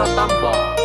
Tambah.